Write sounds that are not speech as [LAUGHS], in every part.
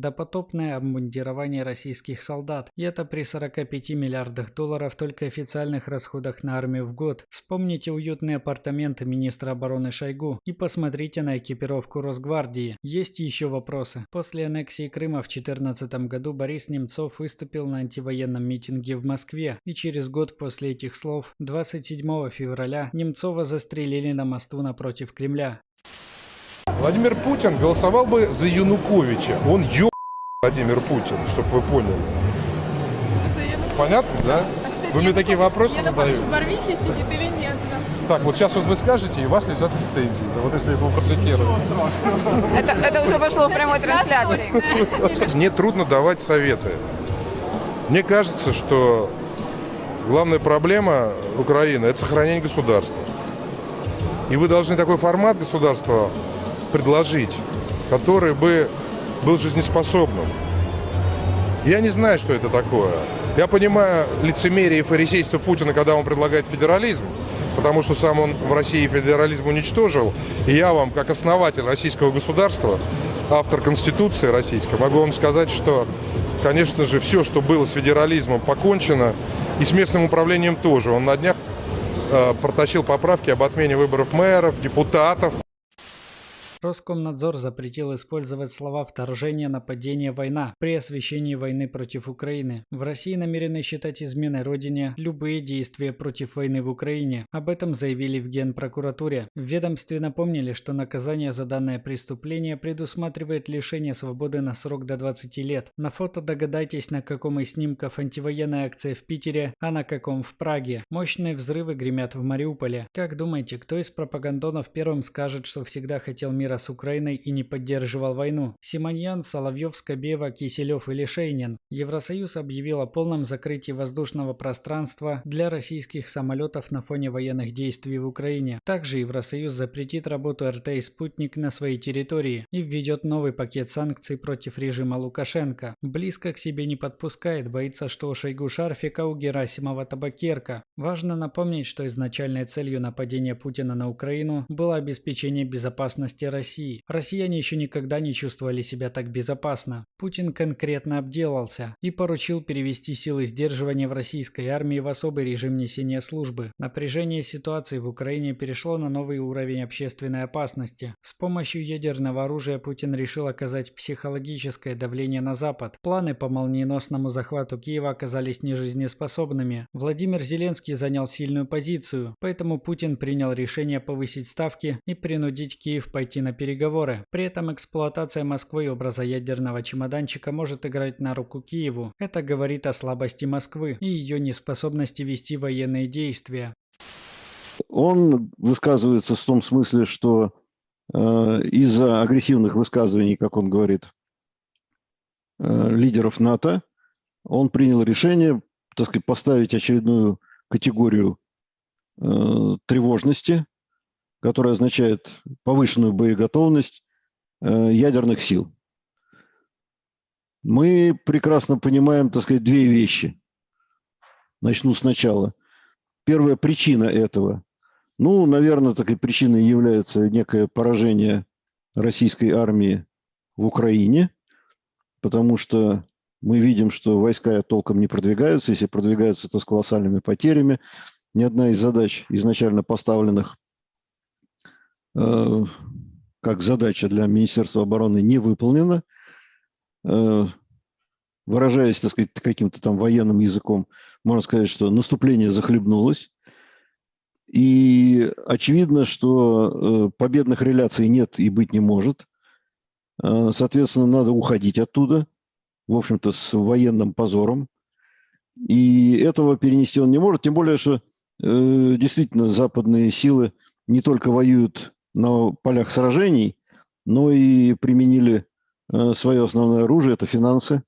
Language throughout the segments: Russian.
допотопное обмундирование российских солдат. И это при 45 миллиардах долларов только официальных расходах на армию в год. Вспомните уютные апартаменты министра обороны Шойгу и посмотрите на экипировку Росгвардии. Есть еще вопросы. После аннексии Крыма в 2014 году Борис Немцов выступил на антивоенном митинге в Москве. И через год после этих слов, 27 февраля, Немцова застрелили на мосту напротив Кремля. Владимир Путин голосовал бы за Януковича. Он ё... Владимир Путин, чтобы вы поняли. Понятно, да? А, кстати, Вы мне такие вопросы задаете? в Барвихе сидит или нет? да? Так, вот сейчас вот вы скажете, и вас летят лицензии. За вот если этого процитировать. Это, это уже пошло в прямой трансляции. [LAUGHS] Мне трудно давать советы. Мне кажется, что главная проблема Украины – это сохранение государства. И вы должны такой формат государства предложить, который бы был жизнеспособным. Я не знаю, что это такое. Я понимаю лицемерие и фарисейство Путина, когда он предлагает федерализм, потому что сам он в России федерализм уничтожил. И я вам, как основатель российского государства, автор Конституции российской, могу вам сказать, что, конечно же, все, что было с федерализмом, покончено. И с местным управлением тоже. Он на днях э, протащил поправки об отмене выборов мэров, депутатов. Роскомнадзор запретил использовать слова «вторжение», «нападение», «война» при освещении войны против Украины. В России намерены считать изменой Родине любые действия против войны в Украине. Об этом заявили в Генпрокуратуре. В ведомстве напомнили, что наказание за данное преступление предусматривает лишение свободы на срок до 20 лет. На фото догадайтесь, на каком из снимков антивоенная акция в Питере, а на каком в Праге. Мощные взрывы гремят в Мариуполе. Как думаете, кто из пропагандонов первым скажет, что всегда хотел мира с Украиной и не поддерживал войну? Симоньян, Соловьев, Скобева, Киселев или Шейнин? Евросоюз объявил о полном закрытии воздушного пространства для российских самолетов на фоне военных действий в Украине. Также Евросоюз запретит работу РТ и «Спутник» на своей территории и введет новый пакет санкций против режима Лукашенко. Близко к себе не подпускает, боится, что у Шойгу Шарфика, у Герасимова табакерка. Важно напомнить, что изначальной целью нападения Путина на Украину было обеспечение безопасности России. Россияне еще никогда не чувствовали себя так безопасно. Путин конкретно обделался и поручил перевести силы сдерживания в российской армии в особый режим несения службы. Напряжение ситуации в Украине перешло на новый уровень общественной опасности. С помощью ядерного оружия Путин решил оказать психологическое давление на Запад. Планы по молниеносному захвату Киева оказались нежизнеспособными. Владимир Зеленский занял сильную позицию, поэтому Путин принял решение повысить ставки и принудить Киев пойти на переговоры. При этом эксплуатация Москвы образа ядерного чемоданчика может играть на руку Киеву. Это говорит о слабости Москвы и ее неспособности вести военные действия. Он высказывается в том смысле, что э, из-за агрессивных высказываний, как он говорит, э, лидеров НАТО, он принял решение, так сказать, поставить очередную категорию э, тревожности, которая означает повышенную боеготовность э, ядерных сил. Мы прекрасно понимаем, так сказать, две вещи. Начну сначала. Первая причина этого. Ну, наверное, такой причиной является некое поражение российской армии в Украине, потому что мы видим, что войска толком не продвигаются. Если продвигаются, то с колоссальными потерями. Ни одна из задач, изначально поставленных как задача для Министерства обороны, не выполнена. Э, выражаясь, так сказать, каким-то там военным языком, можно сказать, что наступление захлебнулось. И очевидно, что э, победных реляций нет и быть не может. Э, соответственно, надо уходить оттуда, в общем-то, с военным позором. И этого перенести он не может, тем более, что э, действительно западные силы не только воюют на полях сражений, но и применили свое основное оружие – это финансы,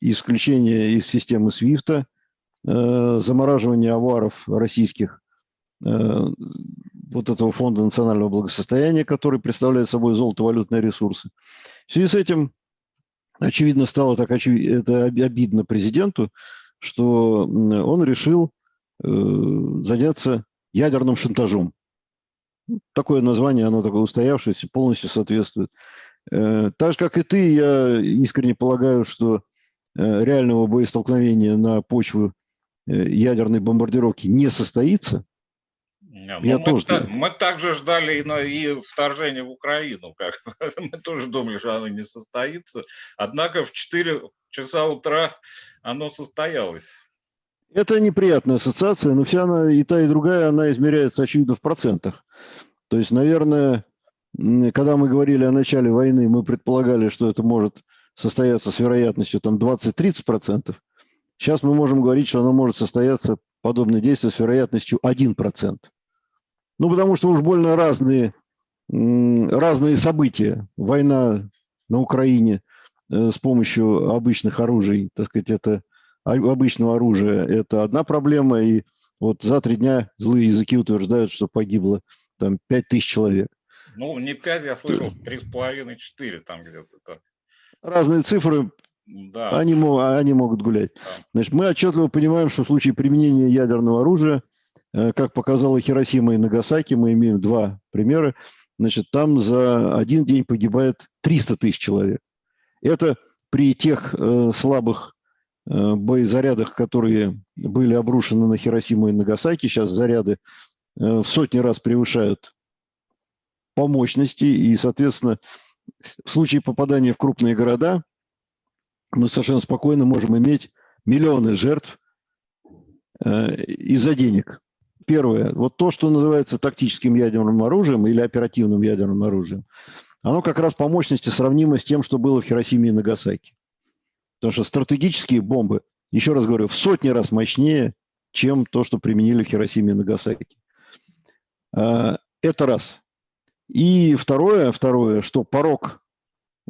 исключение из системы SWIFT, замораживание аваров российских Э, вот этого фонда национального благосостояния, который представляет собой золотовалютные ресурсы. В связи с этим, очевидно, стало так очевидно, это обидно президенту, что он решил э, заняться ядерным шантажом. Такое название, оно такое устоявшееся, полностью соответствует Э, Так же, как и ты, я искренне полагаю, что э, реального боестолкновения на почву э, ядерной бомбардировки не состоится. Не, ну, Я мы, тоже та- так. мы также ждали и, на- и вторжение в Украину. Как, [LAUGHS] мы тоже думали, что оно не состоится. Однако в 4 часа утра оно состоялось. Это неприятная ассоциация, но вся она, и та, и другая, она измеряется, очевидно, в процентах. То есть, наверное, когда мы говорили о начале войны, мы предполагали, что это может состояться с вероятностью там 20-30%. Сейчас мы можем говорить, что оно может состояться, подобное действие, с вероятностью 1%. Ну, потому что уж больно разные, разные события. Война на Украине э, с помощью обычных оружий, так сказать, это обычного оружия, это одна проблема. И вот за три дня злые языки утверждают, что погибло там 5 тысяч человек. Ну, не 5, я слышал, 3,5-4 там где-то. так. Разные цифры, Да. они, они могут гулять. Значит, мы отчетливо понимаем, что в случае применения ядерного оружия, э, как показала Хиросима и Нагасаки, мы имеем два примера, значит, там за один день погибает 300 тысяч человек. Это при тех э, слабых э, боезарядах, которые были обрушены на Хиросиму и Нагасаки, сейчас заряды в сотни раз превышают по мощности, и, соответственно, в случае попадания в крупные города мы совершенно спокойно можем иметь миллионы жертв э, из-за денег. Первое, вот то, что называется тактическим ядерным оружием или оперативным ядерным оружием, оно как раз по мощности сравнимо с тем, что было в Хиросиме и Нагасаки. Потому что стратегические бомбы, еще раз говорю, в сотни раз мощнее, чем то, что применили в Хиросиме и Нагасаки. А, Это раз. И второе, второе, что порог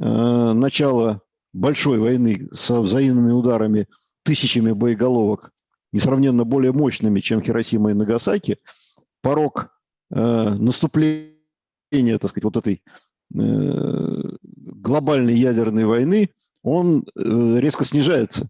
э, начала большой войны со взаимными ударами тысячами боеголовок, несравненно более мощными, чем Хиросима и Нагасаки, порог э, наступления, так сказать, вот этой э, глобальной ядерной войны, он э, резко снижается.